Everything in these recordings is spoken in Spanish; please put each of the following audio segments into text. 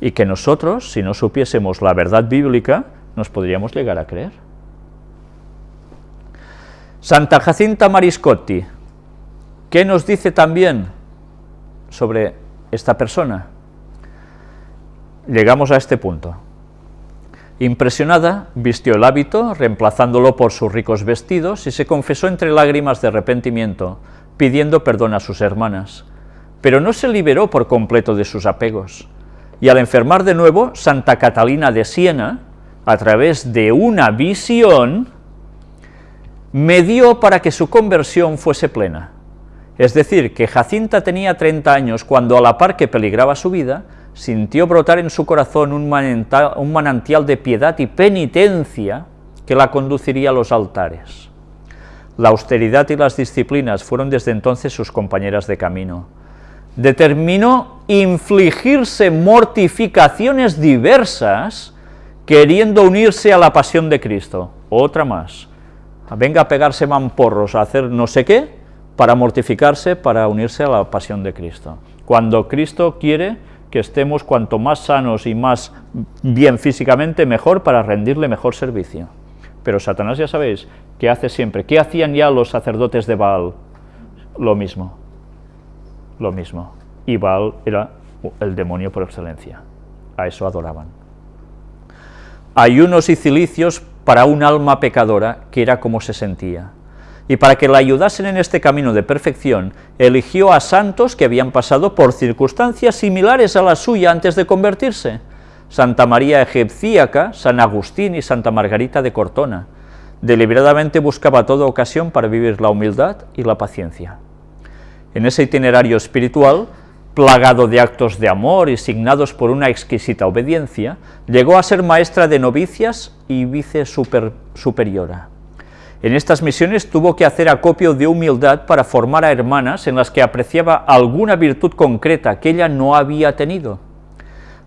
y que nosotros, si no supiésemos la verdad bíblica, nos podríamos llegar a creer. Santa Jacinta Mariscotti, ¿qué nos dice también sobre esta persona? Llegamos a este punto. Impresionada, vistió el hábito, reemplazándolo por sus ricos vestidos, y se confesó entre lágrimas de arrepentimiento, pidiendo perdón a sus hermanas. Pero no se liberó por completo de sus apegos, y al enfermar de nuevo, Santa Catalina de Siena, a través de una visión, me dio para que su conversión fuese plena. Es decir, que Jacinta tenía 30 años cuando, a la par que peligraba su vida, sintió brotar en su corazón un manantial, un manantial de piedad y penitencia que la conduciría a los altares. La austeridad y las disciplinas fueron desde entonces sus compañeras de camino. Determinó infligirse mortificaciones diversas queriendo unirse a la pasión de Cristo. Otra más venga a pegarse mamporros, a hacer no sé qué, para mortificarse, para unirse a la pasión de Cristo. Cuando Cristo quiere que estemos cuanto más sanos y más bien físicamente, mejor para rendirle mejor servicio. Pero Satanás ya sabéis, ¿qué hace siempre? ¿Qué hacían ya los sacerdotes de Baal? Lo mismo, lo mismo. Y Baal era el demonio por excelencia, a eso adoraban. Ayunos y cilicios para un alma pecadora que era como se sentía. Y para que la ayudasen en este camino de perfección, eligió a santos que habían pasado por circunstancias similares a la suya antes de convertirse, Santa María Egipcíaca, San Agustín y Santa Margarita de Cortona. Deliberadamente buscaba toda ocasión para vivir la humildad y la paciencia. En ese itinerario espiritual, plagado de actos de amor y signados por una exquisita obediencia, llegó a ser maestra de novicias y vice superiora. En estas misiones tuvo que hacer acopio de humildad para formar a hermanas en las que apreciaba alguna virtud concreta que ella no había tenido.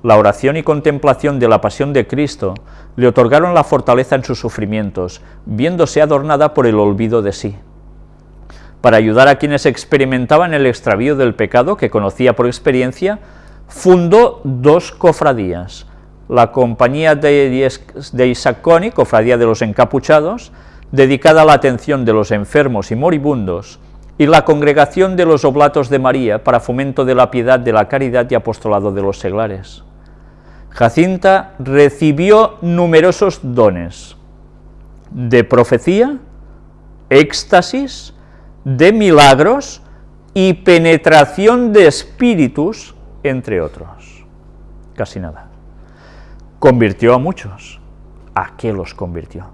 La oración y contemplación de la pasión de Cristo le otorgaron la fortaleza en sus sufrimientos, viéndose adornada por el olvido de sí para ayudar a quienes experimentaban el extravío del pecado que conocía por experiencia, fundó dos cofradías, la Compañía de, Isaac Coni, Cofradía de los Encapuchados, dedicada a la atención de los enfermos y moribundos, y la Congregación de los Oblatos de María para fomento de la piedad, de la caridad y apostolado de los seglares. Jacinta recibió numerosos dones de profecía, éxtasis, de milagros y penetración de espíritus, entre otros. Casi nada. Convirtió a muchos. ¿A qué los convirtió?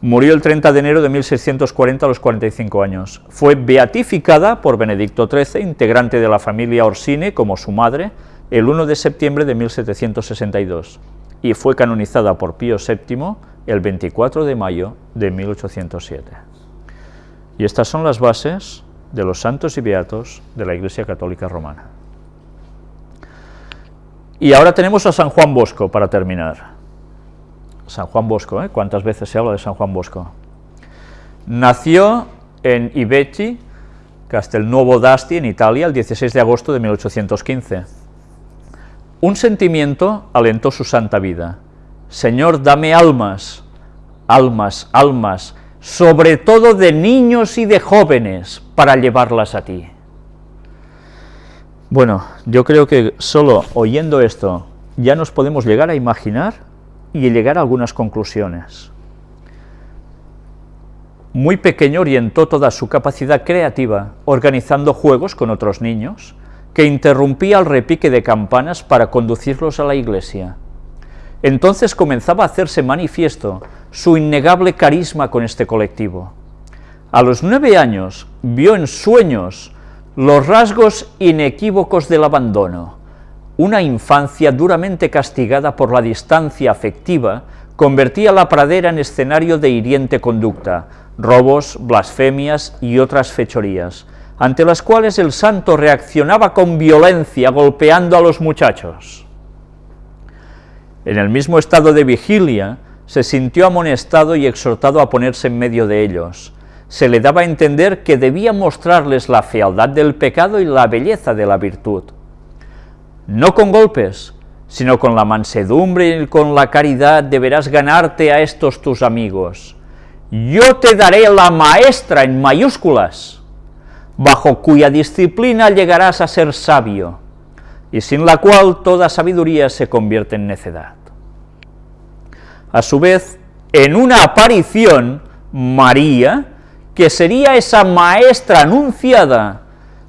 Murió el 30 de enero de 1640 a los 45 años. Fue beatificada por Benedicto XIII, integrante de la familia Orsini, como su madre, el 1 de septiembre de 1762, y fue canonizada por Pío VII el 24 de mayo de 1807. Y estas son las bases de los santos y beatos de la Iglesia Católica Romana. Y ahora tenemos a San Juan Bosco para terminar. San Juan Bosco, ¿eh? ¿Cuántas veces se habla de San Juan Bosco? Nació en Ibecci, Castelnuovo d'Asti, en Italia, el 16 de agosto de 1815. Un sentimiento alentó su santa vida. Señor, dame almas, almas, almas, sobre todo de niños y de jóvenes, para llevarlas a ti. Bueno, yo creo que solo oyendo esto ya nos podemos llegar a imaginar y llegar a algunas conclusiones. Muy pequeño orientó toda su capacidad creativa organizando juegos con otros niños, que interrumpía el repique de campanas para conducirlos a la iglesia. Entonces comenzaba a hacerse manifiesto su innegable carisma con este colectivo. A los nueve años vio en sueños los rasgos inequívocos del abandono. Una infancia duramente castigada por la distancia afectiva convertía la pradera en escenario de hiriente conducta, robos, blasfemias y otras fechorías, ante las cuales el santo reaccionaba con violencia golpeando a los muchachos. En el mismo estado de vigilia, se sintió amonestado y exhortado a ponerse en medio de ellos. Se le daba a entender que debía mostrarles la fealdad del pecado y la belleza de la virtud. no con golpes, sino con la mansedumbre y con la caridad deberás ganarte a estos tus amigos. Yo te daré la maestra en mayúsculas, bajo cuya disciplina llegarás a ser sabio, y sin la cual toda sabiduría se convierte en necedad. A su vez, en una aparición, María, que sería esa maestra anunciada,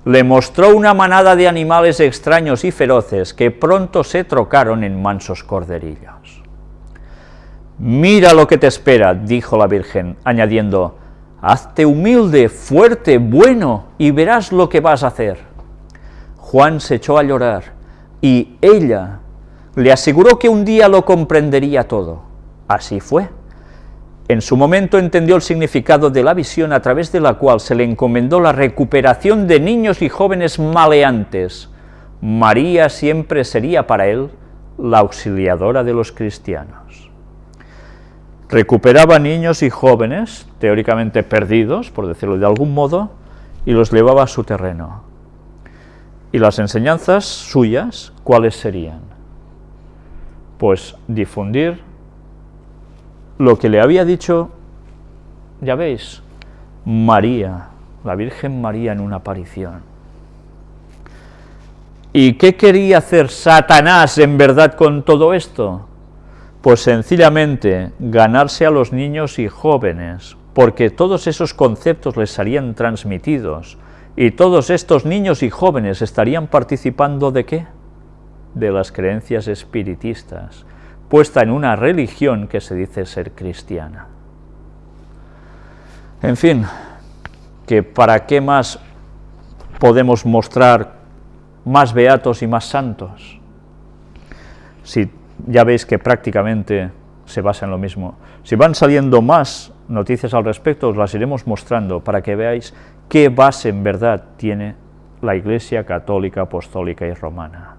le mostró una manada de animales extraños y feroces que pronto se trocaron en mansos corderillos. Mira lo que te espera, dijo la Virgen, añadiendo, hazte humilde, fuerte, bueno, y verás lo que vas a hacer. Juan se echó a llorar, y ella le aseguró que un día lo comprendería todo. Así fue. En su momento entendió el significado de la visión a través de la cual se le encomendó la recuperación de niños y jóvenes maleantes. María siempre sería para él la auxiliadora de los cristianos. Recuperaba niños y jóvenes, teóricamente perdidos, por decirlo de algún modo, y los llevaba a su terreno. ¿Y las enseñanzas suyas cuáles serían? Pues difundir lo que le había dicho, ya veis, María, la Virgen María en una aparición. ¿Y qué quería hacer Satanás en verdad con todo esto? Pues sencillamente ganarse a los niños y jóvenes, porque todos esos conceptos les serían transmitidos, y todos estos niños y jóvenes estarían participando de qué? De las creencias espiritistas, puesta en una religión que se dice ser cristiana. En fin, que para qué más podemos mostrar más beatos y más santos, si ya veis que prácticamente se basa en lo mismo. Si van saliendo más noticias al respecto, os las iremos mostrando para que veáis qué base en verdad tiene la Iglesia católica, apostólica y romana.